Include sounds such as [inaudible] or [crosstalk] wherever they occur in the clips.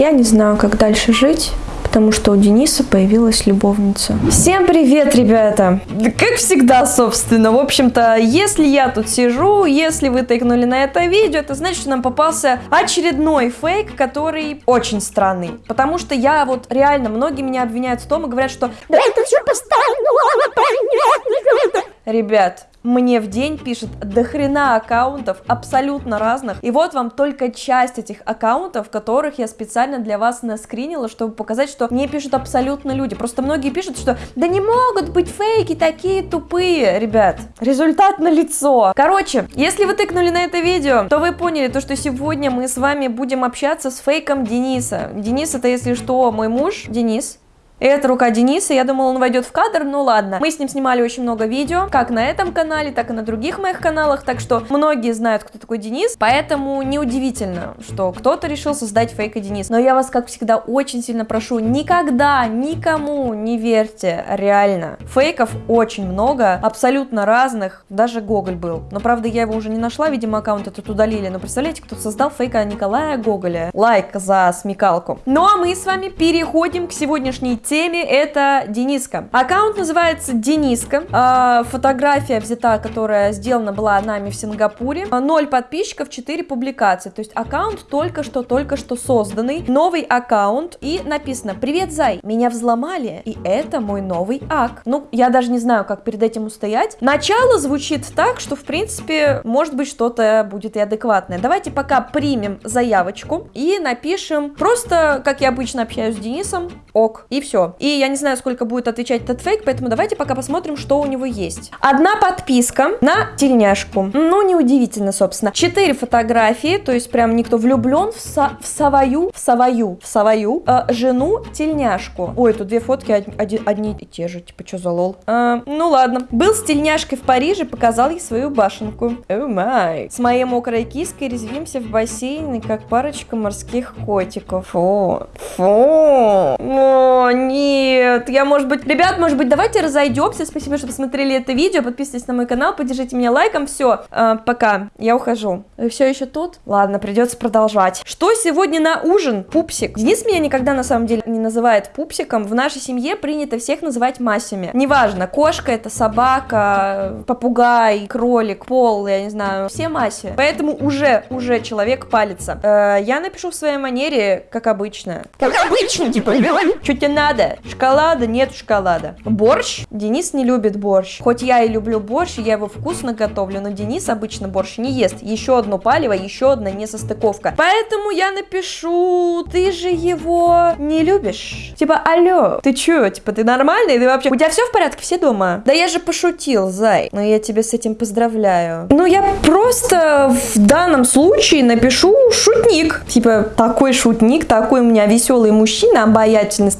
Я не знаю, как дальше жить потому что у Дениса появилась любовница. Всем привет, ребята! Как всегда, собственно, в общем-то, если я тут сижу, если вы тыкнули на это видео, это значит, что нам попался очередной фейк, который очень странный, потому что я вот реально, многие меня обвиняют в том и говорят, что да это все постоянно, Ребят, мне в день пишет до хрена аккаунтов, абсолютно разных. И вот вам только часть этих аккаунтов, которых я специально для вас наскринила, чтобы показать, что мне пишут абсолютно люди. Просто многие пишут, что да не могут быть фейки такие тупые. Ребят, результат на лицо. Короче, если вы тыкнули на это видео, то вы поняли то, что сегодня мы с вами будем общаться с фейком Дениса. Денис это, если что, мой муж. Денис, это рука Дениса, я думала, он войдет в кадр, ну ладно. Мы с ним снимали очень много видео, как на этом канале, так и на других моих каналах, так что многие знают, кто такой Денис, поэтому неудивительно, что кто-то решил создать фейка Денис. Но я вас, как всегда, очень сильно прошу, никогда никому не верьте, реально. Фейков очень много, абсолютно разных, даже Гоголь был. Но, правда, я его уже не нашла, видимо, аккаунт этот удалили, но представляете, кто создал фейка Николая Гоголя. Лайк за смекалку. Ну а мы с вами переходим к сегодняшней теме, это Дениска. Аккаунт называется Дениска. А, фотография взята, которая сделана была нами в Сингапуре. 0 подписчиков, 4 публикации. То есть аккаунт только что, только что созданный. Новый аккаунт. И написано, привет, Зай, меня взломали, и это мой новый ак. Ну, я даже не знаю, как перед этим устоять. Начало звучит так, что, в принципе, может быть, что-то будет и адекватное. Давайте пока примем заявочку и напишем просто, как я обычно общаюсь с Денисом, ок, и все все. И я не знаю, сколько будет отвечать этот фейк, поэтому давайте пока посмотрим, что у него есть. Одна подписка на тельняшку. Ну, неудивительно, собственно. Четыре фотографии, то есть прям никто влюблен в, со в свою, в свою, в свою э, жену тельняшку. Ой, тут две фотки одни, одни и те же, типа, что за lol? А, ну ладно. Был с тельняшкой в Париже, показал ей свою башенку. Oh my. С моей мокрой киской резвимся в бассейне, как парочка морских котиков. Фу. Фу. О, нет, я, может быть... Ребят, может быть, давайте разойдемся. Спасибо, что посмотрели это видео. Подписывайтесь на мой канал, поддержите меня лайком. Все, э, пока. Я ухожу. Вы все еще тут? Ладно, придется продолжать. Что сегодня на ужин? Пупсик. Денис меня никогда, на самом деле, не называет пупсиком. В нашей семье принято всех называть масями. Неважно, кошка это, собака, попугай, кролик, пол, я не знаю. Все маси. Поэтому уже, уже человек палится. Э, я напишу в своей манере, как обычно. Как обычно, типа, [laughs] что тебе надо? Шоколада. Шоколада, нет шоколада. Борщ. Денис не любит борщ. Хоть я и люблю борщ, я его вкусно готовлю, но Денис обычно борщ не ест. Еще одно палево, еще одна несостыковка. Поэтому я напишу, ты же его не любишь. Типа, алло, ты че, типа, ты нормальный? Ты вообще... У тебя все в порядке? Все дома? Да я же пошутил, зай. Но я тебя с этим поздравляю. Ну, я просто в данном случае напишу шутник. Типа, такой шутник, такой у меня веселый мужчина, обаятельный,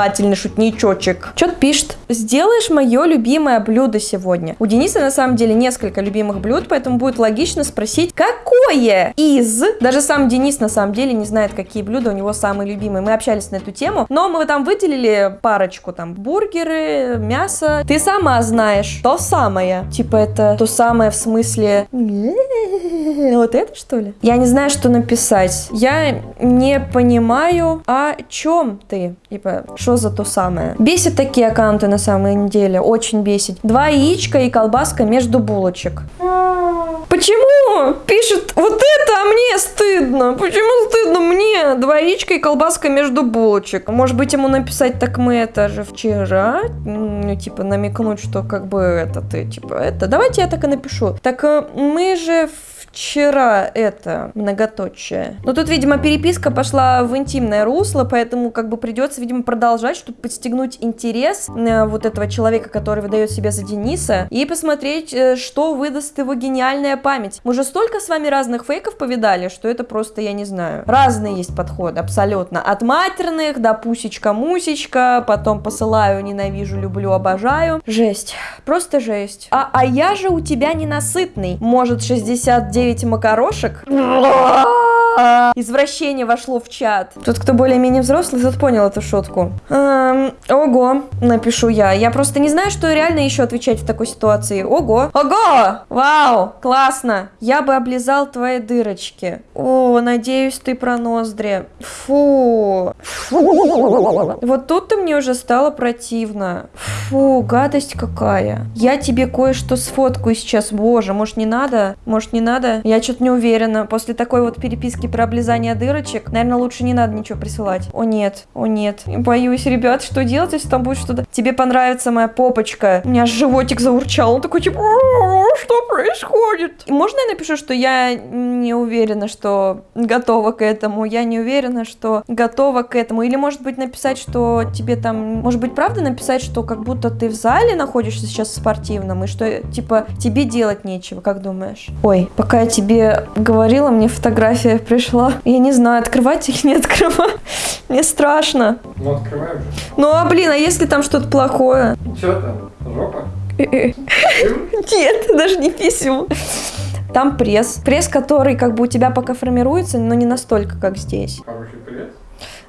сногсшибательный шутничочек. Что-то пишет. Сделаешь мое любимое блюдо сегодня. У Дениса на самом деле несколько любимых блюд, поэтому будет логично спросить, какое из... Даже сам Денис на самом деле не знает, какие блюда у него самые любимые. Мы общались на эту тему, но мы там выделили парочку, там, бургеры, мясо. Ты сама знаешь, то самое. Типа это то самое в смысле... Вот это что ли? Я не знаю, что написать. Я не понимаю, о чем ты. Типа, что за то самое? Бесит такие аккаунты на самом деле, очень бесит. Два яичка и колбаска между булочек. Почему пишет вот это, а мне стыдно? Почему стыдно мне? Два яичка и колбаска между булочек. Может быть ему написать, так мы это же вчера? Ну, типа намекнуть, что как бы это ты, типа это. Давайте я так и напишу. Так э, мы же вчера это многоточие. Но тут, видимо, переписка пошла в интимное русло, поэтому как бы придется, видимо, продолжать, чтобы подстегнуть интерес э, вот этого человека, который выдает себя за Дениса, и посмотреть, э, что выдаст его гениальная память. Мы же столько с вами разных фейков повидали, что это просто, я не знаю. Разные есть подходы, абсолютно. От матерных до пусечка-мусечка, потом посылаю, ненавижу, люблю, обожаю. Жесть. Просто жесть. А, а я же у тебя ненасытный. Может, 69 9 макарошек. А, Извращение вошло в чат. Тот, кто более-менее взрослый, тот понял эту шутку. Эм, ого, напишу я. Я просто не знаю, что реально еще отвечать в такой ситуации. Ого, ого, вау, классно. Я бы облизал твои дырочки. О, надеюсь, ты про ноздри. Фу. Вот тут-то мне уже стало противно. Фу, гадость какая. Я тебе кое-что сфоткаю сейчас. Боже, может не надо? Может не надо? Я что-то не уверена. После такой вот переписки про облизание дырочек, наверное, лучше не надо ничего присылать. О нет, о нет. Боюсь, ребят, что делать, если там будет что-то... Тебе понравится моя попочка. У меня животик заурчал. Он такой, типа, что происходит? Можно я напишу, что я не уверена, что готова к этому? Я не уверена, что готова к этому. Или, может быть, написать, что тебе там... Может быть, правда написать, что как будто ты в зале находишься сейчас в спортивном, и что, типа, тебе делать нечего, как думаешь? Ой, пока я тебе говорила, мне фотография пришла. Я не знаю, открывать или не открывать. Мне страшно. Ну, открываем же. Ну, а блин, а если там что-то плохое? Че там? Жопа? Нет, даже не писем. Там пресс. Пресс, который как бы у тебя пока формируется, но не настолько, как здесь. Хороший пресс?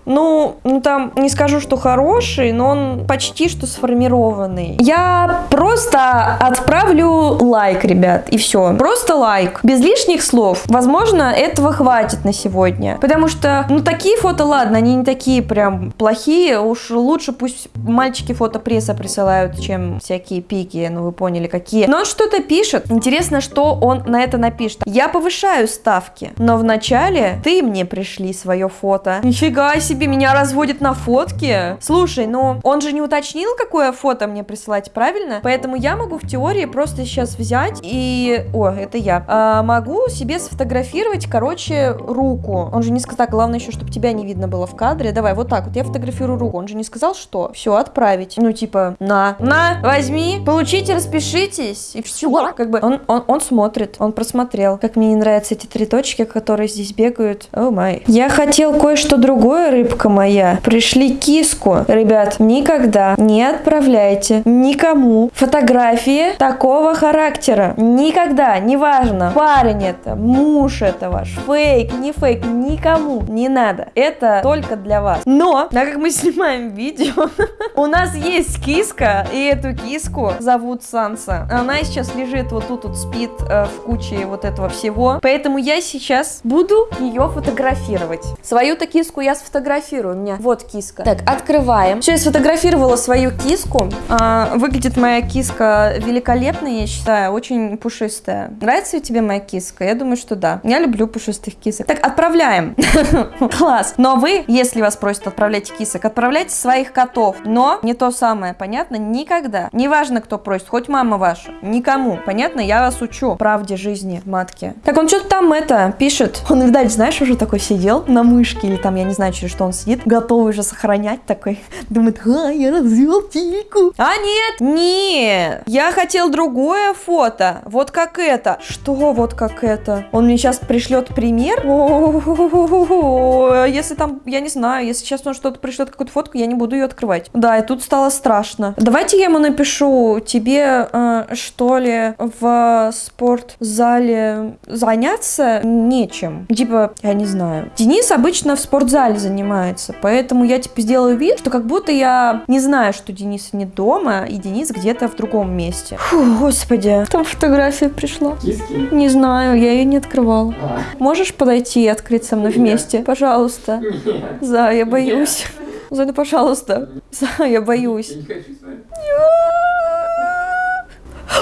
Ну, ну там не скажу, что хороший, но он почти что сформированный. Я просто отправлю лайк, ребят, и все. Просто лайк. Без лишних слов. Возможно, этого хватит на сегодня. Потому что, ну, такие фото, ладно, они не такие прям плохие. Уж лучше пусть мальчики фото пресса присылают, чем всякие пики, ну, вы поняли, какие. Но он что-то пишет. Интересно, что он на это напишет. Я повышаю ставки, но вначале ты мне пришли свое фото. Нифига себе, меня разводят на фотке. Слушай, ну он же не уточнил, какое фото мне присылать, правильно? Поэтому я могу в теории просто сейчас взять и... О, это я. А, могу себе сфотографировать, короче, руку. Он же не сказал, главное еще, чтобы тебя не видно было в кадре. Давай, вот так вот, я фотографирую руку. Он же не сказал, что. Все, отправить. Ну, типа, на, на, возьми, получите, распишитесь. И все. Как бы он, он, он смотрит, он просмотрел. Как мне не нравятся эти три точки, которые здесь бегают. О май. Я хотел кое-что другое, рыбка моя. Пришли киску. Ребят, никогда не отправляйте никому фотографии такого характера. Никогда, неважно, парень это, муж это ваш, фейк, не фейк, никому не надо. Это только для вас. Но, так как мы [laughs] снимаем видео, у нас есть киска, и эту киску зовут Санса. Она сейчас лежит вот тут вот спит э, в куче вот этого всего. Поэтому я сейчас буду ее фотографировать. Свою-то киску я сфотографирую. У меня вот киска. Так, открываем. Все, я сфотографировала свою киску. А, выглядит моя киска великолепно, я считаю. Очень пушистая. Нравится ли тебе моя киска? Я думаю, что да. Я люблю пушистых кисок. Так, отправляем. [laughs] Класс. Но вы, если вас просят отправлять кисок, отправляйте своих котов. Но не то самое, понятно? Никогда. Неважно, кто просит, хоть мама ваша. Никому. Понятно? Я вас учу правде жизни, матки. Так, он что-то там это пишет. Он, видать, знаешь, уже такой сидел на мышке или там, я не знаю, через что он сидит, готовый уже сохранять такой. [laughs] Думает, а, я развел тильку. А нет, нет. Я хотел другое фото. Вот как это. Что вот как это? Он мне сейчас пришлет пример? О, Если там, я не знаю, если сейчас он что-то пришлет, какую-то фотку, я не буду ее открывать. Да, и тут стало страшно. Давайте я ему напишу, тебе э, что ли в спортзале заняться нечем. Типа, я не знаю. Денис обычно в спортзале занимается, поэтому я типа сделаю вид, что как будто я не знаю, что Денис не дома, и Денис где-то в другом месте. Фу, господи, там фотография пришла. Киски? Не знаю, я ее не открывала. А, Можешь подойти и открыть со мной вместе? Пожалуйста. Нет. За, я боюсь. За, ну, пожалуйста. За, я боюсь. Я не хочу с вами.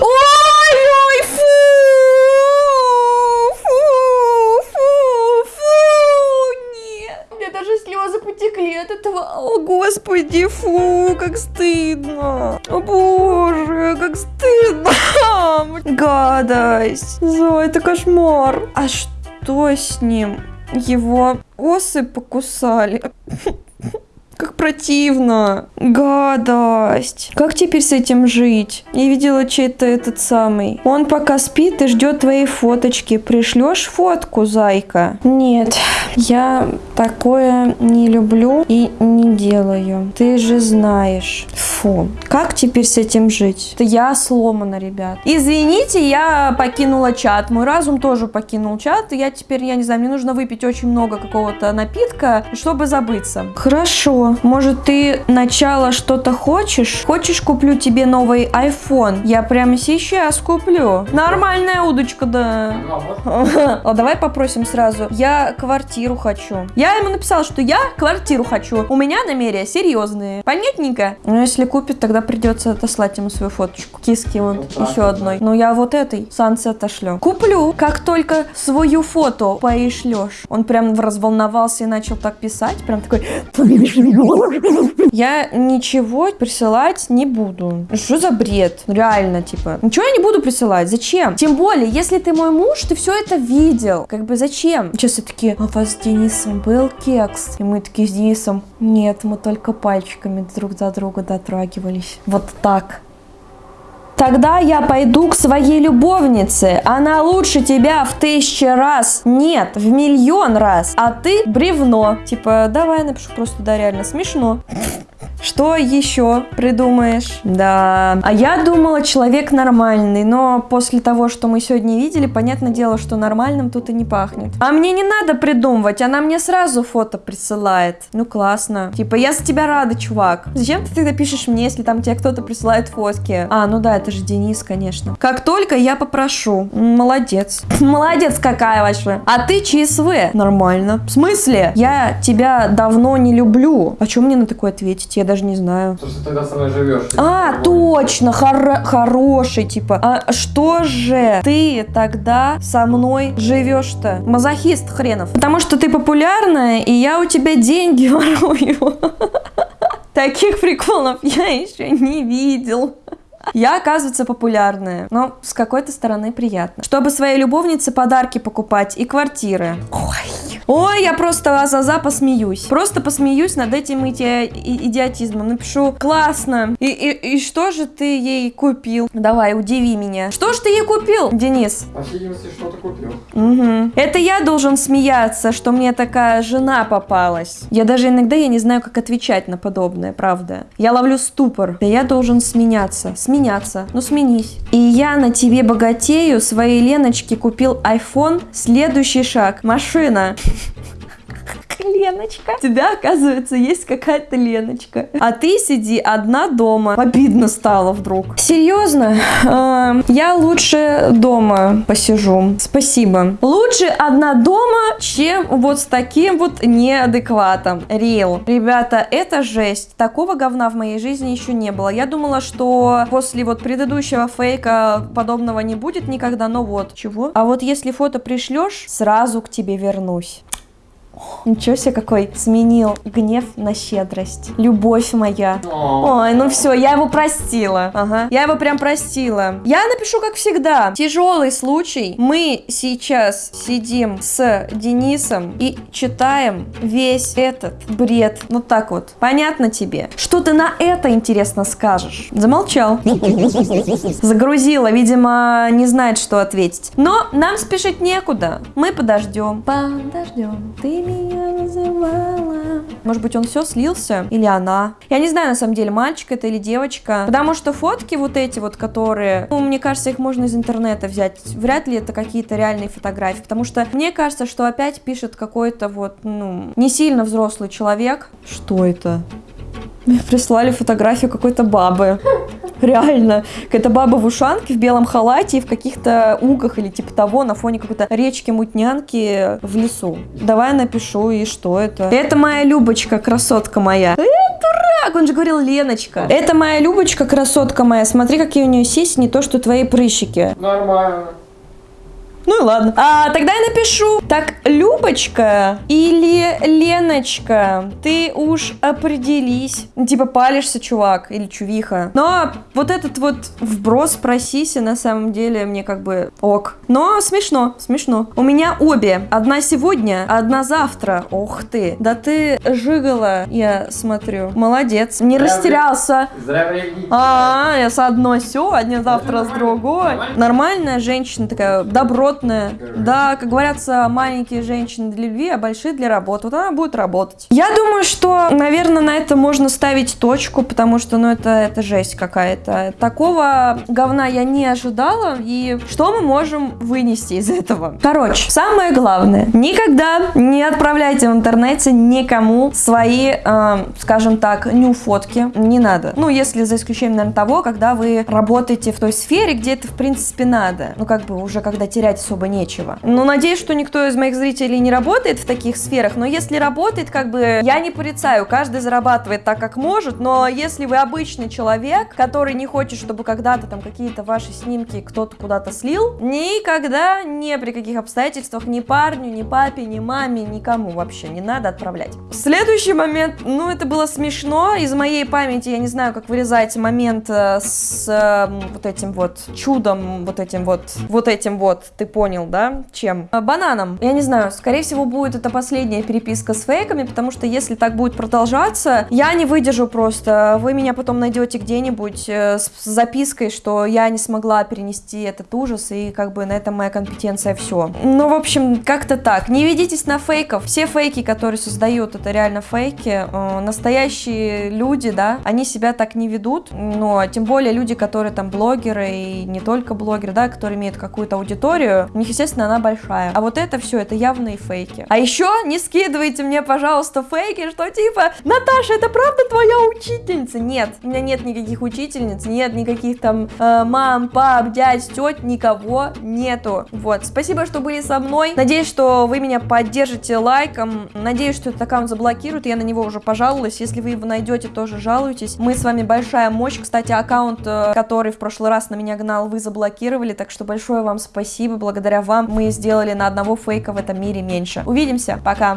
Ой, ой, фу! Фу, фу, фу, нет. У меня даже слезы потекли от этого. О, господи, фу, как стыдно. О, боже, как стыдно. Гадость. Зой, это кошмар. А что с ним? Его осы покусали. [laughs] Противно. Гадость. Как теперь с этим жить? Я видела чей-то этот самый. Он пока спит и ждет твоей фоточки. Пришлешь фотку, зайка? Нет, я такое не люблю и не делаю. Ты же знаешь. Фу, как теперь с этим жить? Это я сломана, ребят. Извините, я покинула чат. Мой разум тоже покинул чат. Я теперь, я не знаю, мне нужно выпить очень много какого-то напитка, чтобы забыться. Хорошо. Может, ты начало что-то хочешь? Хочешь, куплю тебе новый iPhone? Я прямо сейчас куплю. Нормальная удочка, да. [laughs] А давай попросим сразу. Я квартиру хочу. Я ему написала, что я квартиру хочу. У меня намерения серьезные. Понятненько? Ну, если купит, тогда придется отослать ему свою фоточку. Киски вот Ну, еще одной. Ну, я вот этой Сансе отошлю. Куплю, как только свою фото поишлешь. Он прям разволновался и начал так писать. Прям такой... Я ничего присылать не буду. Что за бред? Реально, типа. Ничего я не буду присылать. Зачем? Тем более, если ты мой муж, ты все это видел. Как бы зачем? Сейчас все такие, а у вас с Денисом был кекс? И мы такие с Денисом, нет, мы только пальчиками друг за друга дотрагивались. Вот так. Тогда я пойду к своей любовнице. Она лучше тебя в тысячи раз. Нет, в миллион раз. А ты бревно. Типа, давай напишу просто, да, реально смешно. Что еще придумаешь? Да. А я думала, человек нормальный, но после того, что мы сегодня видели, понятное дело, что нормальным тут и не пахнет. А мне не надо придумывать, она мне сразу фото присылает. Ну классно. Типа, я за тебя рада, чувак. Зачем ты тогда пишешь мне, если там тебе кто-то присылает фотки? А, ну да, это же Денис, конечно. Как только я попрошу. Молодец. [laughs] Молодец какая вообще. А ты ЧСВ. Нормально. В смысле? Я тебя давно не люблю. А что мне на такое ответить? Я даже не знаю. Потому что ты тогда со мной живешь. А, точно, хоро- хороший, типа. А что же ты тогда со мной живешь-то? Мазохист хренов. Потому что ты популярная, и я у тебя деньги [laughs] ворую. Таких приколов я еще не видел. Я, оказывается, популярная, но с какой-то стороны приятно. Чтобы своей любовнице подарки покупать и квартиры. Ой, ой, я просто азаза посмеюсь. Просто посмеюсь над этим иди- идиотизмом. Напишу, классно. И, и, и что же ты ей купил? Давай, удиви меня. Что ж ты ей купил, Денис? По видимости, что-то купил. Мгм. Это я должен смеяться, что мне такая жена попалась. Я даже иногда я не знаю, как отвечать на подобное, правда. Я ловлю ступор. Да я должен сменяться. Сменяться. Ну сменись. И я на тебе богатею своей Леночке купил iPhone. Следующий шаг. Машина. [laughs] Леночка. У тебя, оказывается, есть какая-то Леночка. А ты сиди одна дома. Обидно стало вдруг. Серьезно? Эм, Я лучше дома посижу. Спасибо. Лучше одна дома, чем вот с таким вот неадекватом. Реал. Ребята, это жесть. Такого говна в моей жизни еще не было. Я думала, что после вот предыдущего фейка подобного не будет никогда, но вот. Чего? А вот если фото пришлешь, сразу к тебе вернусь. Ничего себе какой сменил гнев на щедрость. Любовь моя. Ой, ну все, я его простила. Ага. Я его прям простила. Я напишу, как всегда. Тяжелый случай. Мы сейчас сидим с Денисом и читаем весь этот бред. Вот так вот. Понятно тебе? Что ты на это, интересно, скажешь? Замолчал. Загрузила, видимо, не знает, что ответить. Но нам спешить некуда. Мы подождем. Подождем. Ты меня называла. Может быть, он все слился? Или она? Я не знаю, на самом деле, мальчик это или девочка. Потому что фотки вот эти вот, которые... Ну, мне кажется, их можно из интернета взять. Вряд ли это какие-то реальные фотографии. Потому что мне кажется, что опять пишет какой-то вот, ну, не сильно взрослый человек. Что это? Мне прислали фотографию какой-то бабы. Реально. Какая-то баба в ушанке, в белом халате и в каких-то угах или типа того на фоне какой-то речки-мутнянки в лесу. Давай напишу, и что это? Это моя Любочка, красотка моя. Э, дурак! Он же говорил Леночка. Это моя Любочка, красотка моя. Смотри, какие у нее сиси, не то, что твои прыщики. Нормально. Ну и ладно. А, тогда я напишу. Так, Любочка или Леночка, ты уж определись. Типа палишься, чувак, или чувиха. Но вот этот вот вброс про сиси на самом деле мне как бы ок. Но смешно, смешно. У меня обе. Одна сегодня, одна завтра. Ох ты. Да ты жигала, я смотрю. Молодец. Не ты- растерялся. Время. А, я с одной сегодня, завтра с другой. Нормальная женщина такая, добротная работная. Да, как говорятся, маленькие женщины для любви, а большие для работы. Вот она будет работать. Я думаю, что, наверное, на это можно ставить точку, потому что, ну, это, это жесть какая-то. Такого говна я не ожидала, и что мы можем вынести из этого? Короче, самое главное, никогда не отправляйте в интернете никому свои, э, скажем так, ню-фотки. Не надо. Ну, если за исключением, наверное, того, когда вы работаете в той сфере, где это, в принципе, надо. Ну, как бы уже когда терять особо нечего. Ну, надеюсь, что никто из моих зрителей не работает в таких сферах, но если работает, как бы, я не порицаю, каждый зарабатывает так, как может, но если вы обычный человек, который не хочет, чтобы когда-то там какие-то ваши снимки кто-то куда-то слил, никогда, ни при каких обстоятельствах, ни парню, ни папе, ни маме, никому вообще не надо отправлять. Следующий момент, ну, это было смешно, из моей памяти, я не знаю, как вырезать момент э, с э, вот этим вот чудом, вот этим вот, вот этим вот, ты понял, да, чем? Э, бананом. Я не знаю, скорее всего, будет это последняя переписка с фейками, потому что если так будет продолжаться, я не выдержу просто. Вы меня потом найдете где-нибудь э, с запиской, что я не смогла перенести этот ужас, и как бы на этом моя компетенция все. Ну, в общем, как-то так. Не ведитесь на фейков. Все фейки, которые создают, это реально фейки. Э, настоящие люди, да, они себя так не ведут, но тем более люди, которые там блогеры и не только блогеры, да, которые имеют какую-то аудиторию, у них, естественно, она большая. А вот это все, это явные фейки. А еще не скидывайте мне, пожалуйста, фейки, что типа, Наташа, это правда твоя учительница? Нет, у меня нет никаких учительниц, нет никаких там э, мам, пап, дядь, теть, никого нету. Вот, спасибо, что были со мной. Надеюсь, что вы меня поддержите лайком. Надеюсь, что этот аккаунт заблокируют, я на него уже пожаловалась. Если вы его найдете, тоже жалуйтесь. Мы с вами большая мощь. Кстати, аккаунт, э, который в прошлый раз на меня гнал, вы заблокировали, так что большое вам спасибо. Благодаря вам мы сделали на одного фейка в этом мире меньше. Увидимся, пока!